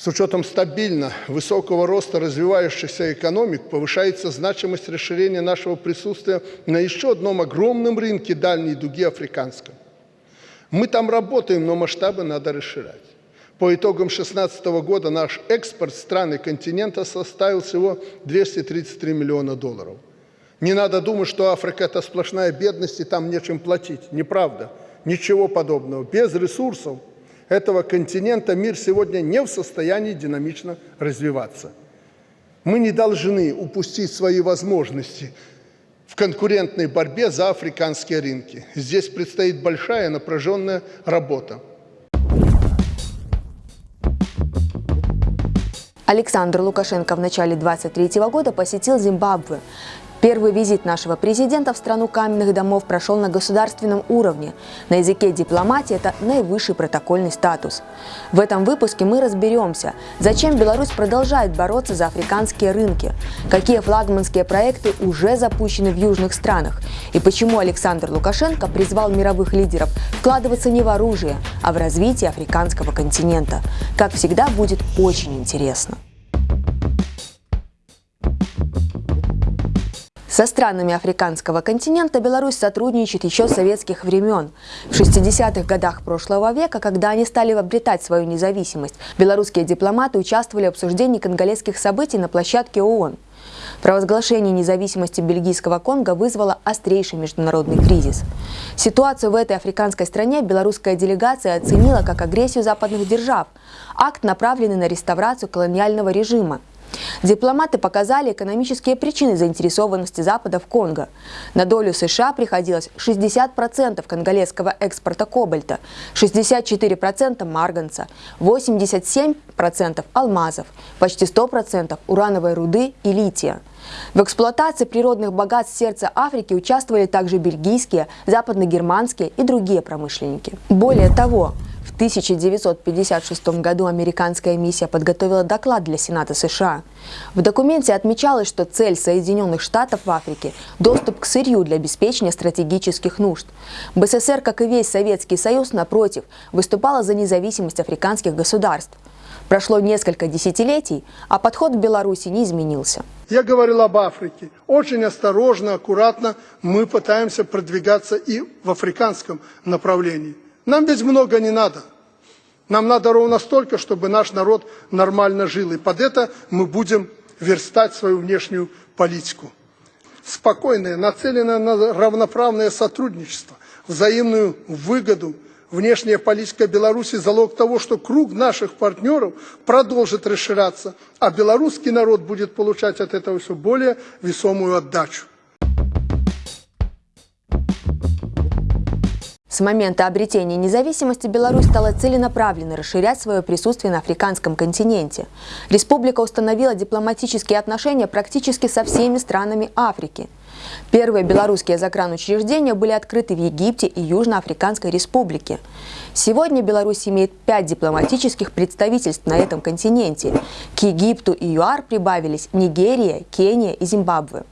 С учетом стабильно высокого роста развивающихся экономик повышается значимость расширения нашего присутствия на еще одном огромном рынке дальней дуги африканском. Мы там работаем, но масштабы надо расширять. По итогам 2016 года наш экспорт страны континента составил всего 233 миллиона долларов. Не надо думать, что Африка – это сплошная бедность и там нечем платить. Неправда. Ничего подобного. Без ресурсов этого континента мир сегодня не в состоянии динамично развиваться. Мы не должны упустить свои возможности в конкурентной борьбе за африканские рынки. Здесь предстоит большая напряженная работа. Александр Лукашенко в начале 23 года посетил Зимбабве. Первый визит нашего президента в страну каменных домов прошел на государственном уровне. На языке дипломатии это наивысший протокольный статус. В этом выпуске мы разберемся, зачем Беларусь продолжает бороться за африканские рынки, какие флагманские проекты уже запущены в южных странах и почему Александр Лукашенко призвал мировых лидеров вкладываться не в оружие, а в развитие африканского континента. Как всегда, будет очень интересно. Со странами африканского континента Беларусь сотрудничает еще с советских времен. В 60-х годах прошлого века, когда они стали обретать свою независимость, белорусские дипломаты участвовали в обсуждении конголезских событий на площадке ООН. Провозглашение независимости бельгийского Конго вызвало острейший международный кризис. Ситуацию в этой африканской стране белорусская делегация оценила как агрессию западных держав, акт, направленный на реставрацию колониального режима. Дипломаты показали экономические причины заинтересованности Запада в Конго. На долю США приходилось 60% конголезского экспорта кобальта, 64% марганца, 87% алмазов, почти 100% урановой руды и лития. В эксплуатации природных богатств сердца Африки участвовали также бельгийские, западногерманские и другие промышленники. Более того, 1956 году американская миссия подготовила доклад для Сената США. В документе отмечалось, что цель Соединенных Штатов в Африке – доступ к сырью для обеспечения стратегических нужд. БССР, как и весь Советский Союз, напротив, выступала за независимость африканских государств. Прошло несколько десятилетий, а подход в Беларуси не изменился. Я говорил об Африке. Очень осторожно, аккуратно мы пытаемся продвигаться и в африканском направлении. Нам ведь много не надо. Нам надо ровно столько, чтобы наш народ нормально жил. И под это мы будем верстать свою внешнюю политику. Спокойное, нацеленное на равноправное сотрудничество, взаимную выгоду. Внешняя политика Беларуси – залог того, что круг наших партнеров продолжит расширяться, а белорусский народ будет получать от этого все более весомую отдачу. С момента обретения независимости Беларусь стала целенаправленно расширять свое присутствие на африканском континенте. Республика установила дипломатические отношения практически со всеми странами Африки. Первые белорусские загранучреждения были открыты в Египте и Южноафриканской республике. Сегодня Беларусь имеет пять дипломатических представительств на этом континенте. К Египту и ЮАР прибавились Нигерия, Кения и Зимбабве.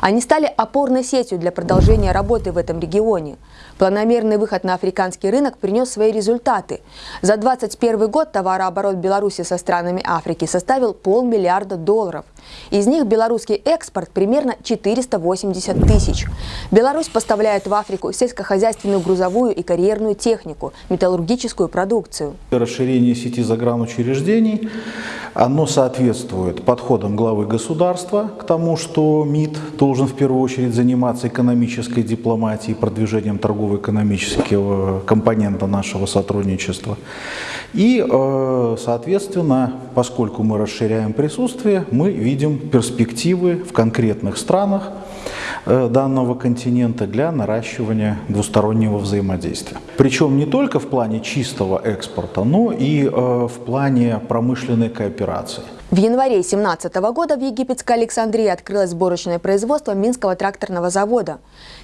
Они стали опорной сетью для продолжения работы в этом регионе. Планомерный выход на африканский рынок принес свои результаты. За 2021 год товарооборот Беларуси со странами Африки составил полмиллиарда долларов. Из них белорусский экспорт примерно 480 тысяч. Беларусь поставляет в Африку сельскохозяйственную грузовую и карьерную технику, металлургическую продукцию. Расширение сети загранучреждений, оно соответствует подходам главы государства к тому, что МИД должен в первую очередь заниматься экономической дипломатией, продвижением торгово-экономического компонента нашего сотрудничества. И, э, соответственно, поскольку мы расширяем присутствие, мы видим перспективы в конкретных странах э, данного континента для наращивания двустороннего взаимодействия. Причем не только в плане чистого экспорта, но и э, в плане промышленной кооперации. В январе 2017 года в египетской Александрии открылось сборочное производство Минского тракторного завода.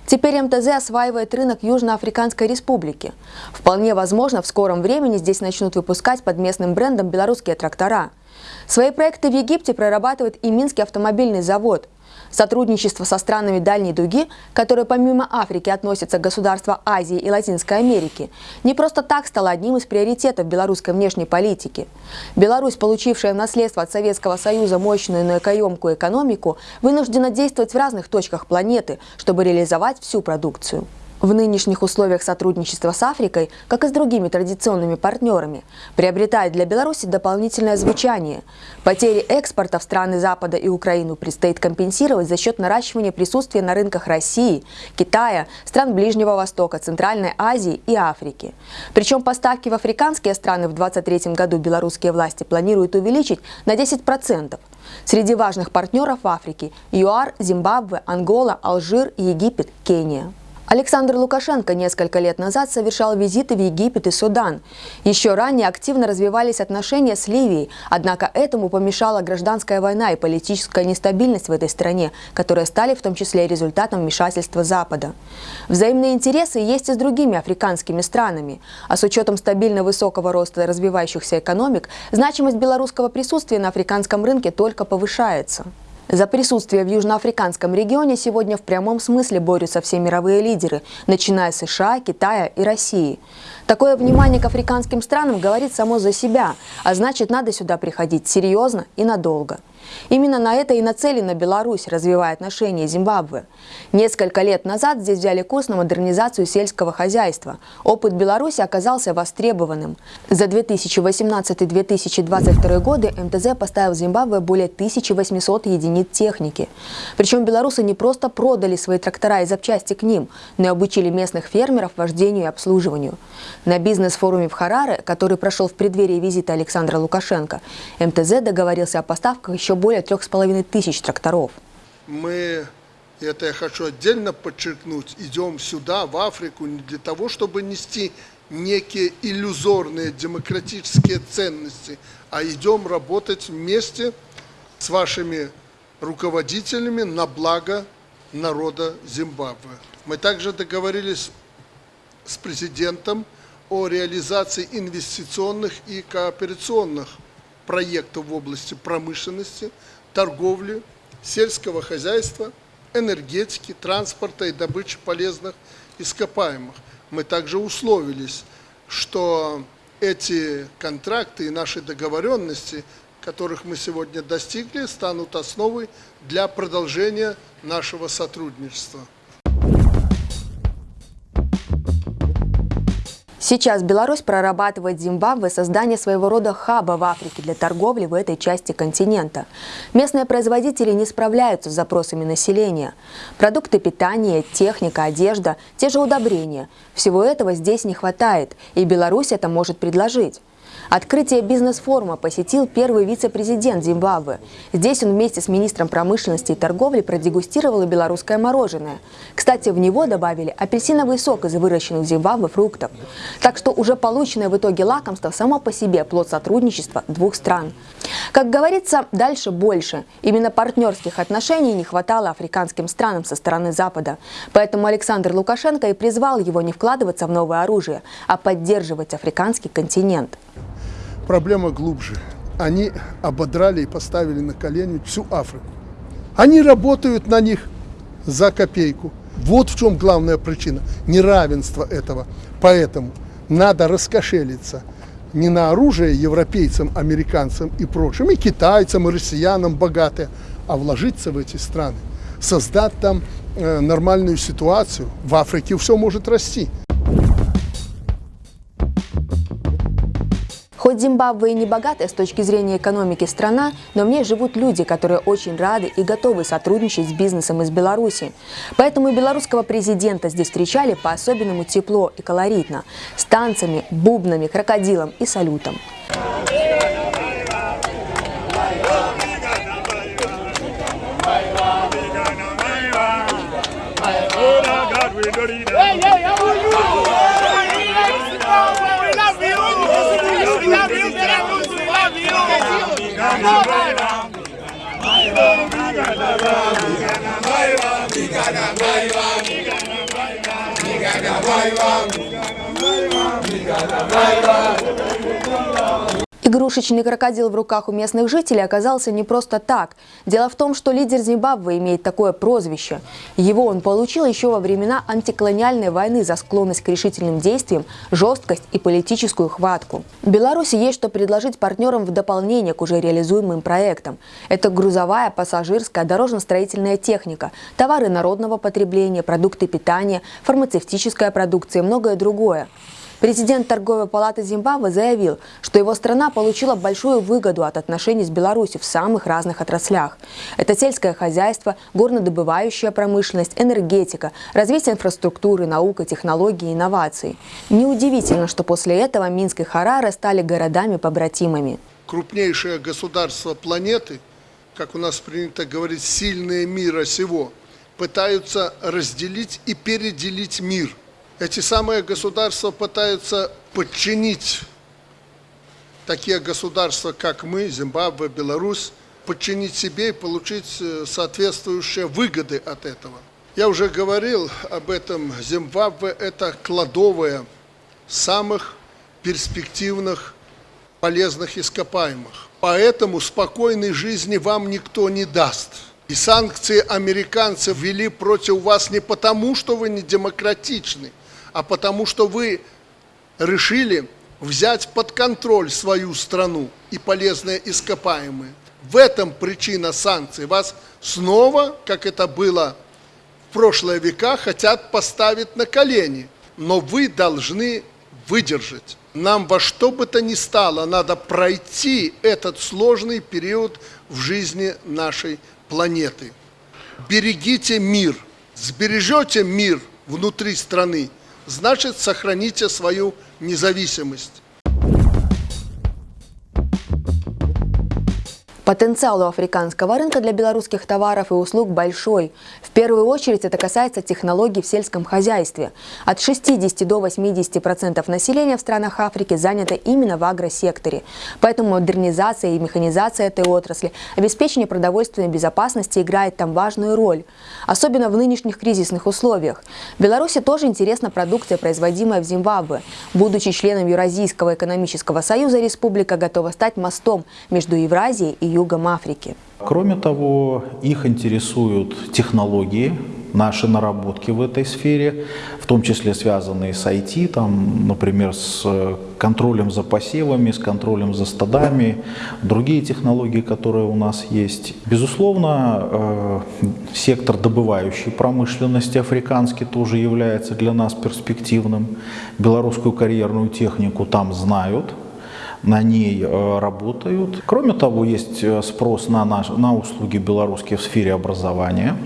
Теперь МТЗ осваивает рынок Южноафриканской республики. Вполне возможно, в скором времени здесь начнут выпускать под местным брендом белорусские трактора. Свои проекты в Египте прорабатывает и Минский автомобильный завод. Сотрудничество со странами Дальней Дуги, которые помимо Африки относятся к государства Азии и Латинской Америки, не просто так стало одним из приоритетов белорусской внешней политики. Беларусь, получившая в наследство от Советского Союза мощную энергоемкую экономику, вынуждена действовать в разных точках планеты, чтобы реализовать всю продукцию. В нынешних условиях сотрудничества с Африкой, как и с другими традиционными партнерами, приобретает для Беларуси дополнительное звучание. Потери экспорта в страны Запада и Украину предстоит компенсировать за счет наращивания присутствия на рынках России, Китая, стран Ближнего Востока, Центральной Азии и Африки. Причем поставки в африканские страны в 2023 году белорусские власти планируют увеличить на 10%. Среди важных партнеров в Африке – ЮАР, Зимбабве, Ангола, Алжир, Египет, Кения. Александр Лукашенко несколько лет назад совершал визиты в Египет и Судан. Еще ранее активно развивались отношения с Ливией, однако этому помешала гражданская война и политическая нестабильность в этой стране, которые стали в том числе результатом вмешательства Запада. Взаимные интересы есть и с другими африканскими странами, а с учетом стабильно высокого роста развивающихся экономик, значимость белорусского присутствия на африканском рынке только повышается. За присутствие в южноафриканском регионе сегодня в прямом смысле борются все мировые лидеры, начиная с США, Китая и России. Такое внимание к африканским странам говорит само за себя, а значит надо сюда приходить серьезно и надолго. Именно на это и нацелена Беларусь, развивая отношения Зимбабве. Несколько лет назад здесь взяли курс на модернизацию сельского хозяйства. Опыт Беларуси оказался востребованным. За 2018-2022 годы МТЗ поставил в Зимбабве более 1800 единиц техники. Причем белорусы не просто продали свои трактора и запчасти к ним, но и обучили местных фермеров вождению и обслуживанию. На бизнес-форуме в Хараре, который прошел в преддверии визита Александра Лукашенко, МТЗ договорился о поставках еще более трех с половиной тысяч тракторов. Мы, это я хочу отдельно подчеркнуть, идем сюда, в Африку, не для того, чтобы нести некие иллюзорные демократические ценности, а идем работать вместе с вашими руководителями на благо народа Зимбабве. Мы также договорились с президентом о реализации инвестиционных и кооперационных проектов в области промышленности, торговли, сельского хозяйства, энергетики, транспорта и добычи полезных ископаемых. Мы также условились, что эти контракты и наши договоренности, которых мы сегодня достигли, станут основой для продолжения нашего сотрудничества. Сейчас Беларусь прорабатывает Зимбабве создание своего рода хаба в Африке для торговли в этой части континента. Местные производители не справляются с запросами населения. Продукты питания, техника, одежда, те же удобрения. Всего этого здесь не хватает, и Беларусь это может предложить. Открытие бизнес-форума посетил первый вице-президент Зимбабве. Здесь он вместе с министром промышленности и торговли продегустировал белорусское мороженое. Кстати, в него добавили апельсиновый сок из выращенных в Зимбабве фруктов. Так что уже полученное в итоге лакомство само по себе плод сотрудничества двух стран. Как говорится, дальше больше. Именно партнерских отношений не хватало африканским странам со стороны Запада. Поэтому Александр Лукашенко и призвал его не вкладываться в новое оружие, а поддерживать африканский континент. Проблема глубже. Они ободрали и поставили на колени всю Африку. Они работают на них за копейку. Вот в чем главная причина неравенства этого. Поэтому надо раскошелиться не на оружие европейцам, американцам и прочим, и китайцам, и россиянам богатые, а вложиться в эти страны, создать там э, нормальную ситуацию. В Африке все может расти. Хоть Зимбабве и не богатая с точки зрения экономики страна, но в ней живут люди, которые очень рады и готовы сотрудничать с бизнесом из Беларуси. Поэтому белорусского президента здесь встречали по-особенному тепло и колоритно, с танцами, бубнами, крокодилом и салютом. Hey, hey, how are you? Bye-bye. Игрушечный крокодил в руках у местных жителей оказался не просто так. Дело в том, что лидер Зимбабве имеет такое прозвище. Его он получил еще во времена антиколониальной войны за склонность к решительным действиям, жесткость и политическую хватку. Беларуси есть что предложить партнерам в дополнение к уже реализуемым проектам. Это грузовая, пассажирская, дорожно-строительная техника, товары народного потребления, продукты питания, фармацевтическая продукция и многое другое. Президент торговой палаты Зимбабве заявил, что его страна получила большую выгоду от отношений с Беларусью в самых разных отраслях. Это сельское хозяйство, горнодобывающая промышленность, энергетика, развитие инфраструктуры, наука, технологии, инновации. Неудивительно, что после этого Минск и Хараре стали городами-побратимами. Крупнейшее государство планеты, как у нас принято говорить, сильные мира сего, пытаются разделить и переделить мир – эти самые государства пытаются подчинить такие государства, как мы, Зимбабве, Беларусь, подчинить себе и получить э, соответствующие выгоды от этого. Я уже говорил об этом. Зимбабве – это кладовая самых перспективных полезных ископаемых. Поэтому спокойной жизни вам никто не даст. И санкции американцы ввели против вас не потому, что вы не демократичны, а потому что вы решили взять под контроль свою страну и полезные ископаемые. В этом причина санкций. Вас снова, как это было в прошлые века, хотят поставить на колени. Но вы должны выдержать. Нам во что бы то ни стало, надо пройти этот сложный период в жизни нашей планеты. Берегите мир. Сбережете мир внутри страны – значит сохраните свою независимость. Потенциал у африканского рынка для белорусских товаров и услуг большой. В первую очередь это касается технологий в сельском хозяйстве. От 60 до 80% процентов населения в странах Африки занято именно в агросекторе. Поэтому модернизация и механизация этой отрасли, обеспечение продовольственной безопасности играет там важную роль. Особенно в нынешних кризисных условиях. Беларуси тоже интересна продукция, производимая в Зимбабве. Будучи членом Евразийского экономического союза, республика готова стать мостом между Евразией и югом Африки. Кроме того, их интересуют технологии, наши наработки в этой сфере, в том числе связанные с IT, там, например, с контролем за посевами, с контролем за стадами, другие технологии, которые у нас есть. Безусловно, э, сектор добывающей промышленности африканский тоже является для нас перспективным. Белорусскую карьерную технику там знают, на ней э, работают. Кроме того, есть э, спрос на, наш, на услуги белорусские в сфере образования.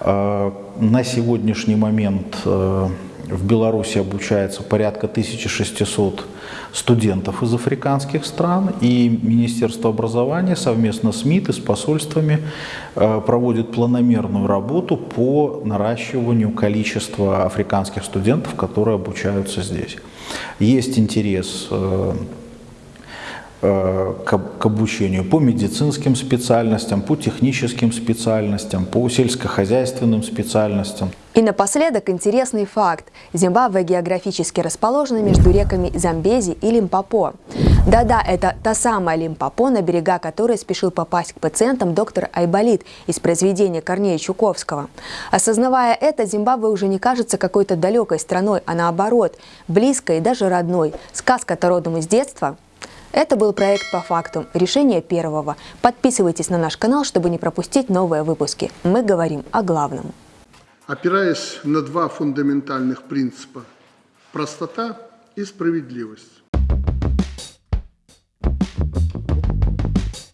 Э, на сегодняшний момент в Беларуси обучается порядка 1600 студентов из африканских стран, и Министерство образования совместно с МИД и с посольствами проводит планомерную работу по наращиванию количества африканских студентов, которые обучаются здесь. Есть интерес к обучению по медицинским специальностям, по техническим специальностям, по сельскохозяйственным специальностям. И напоследок интересный факт. Зимбабве географически расположена между реками Замбези и Лимпопо. Да-да, это та самая Лимпопо, на берега которой спешил попасть к пациентам доктор Айболит из произведения Корнея Чуковского. Осознавая это, Зимбабве уже не кажется какой-то далекой страной, а наоборот, близкой и даже родной. Сказка-то родом из детства – это был проект «По факту». Решение первого. Подписывайтесь на наш канал, чтобы не пропустить новые выпуски. Мы говорим о главном. Опираясь на два фундаментальных принципа – простота и справедливость,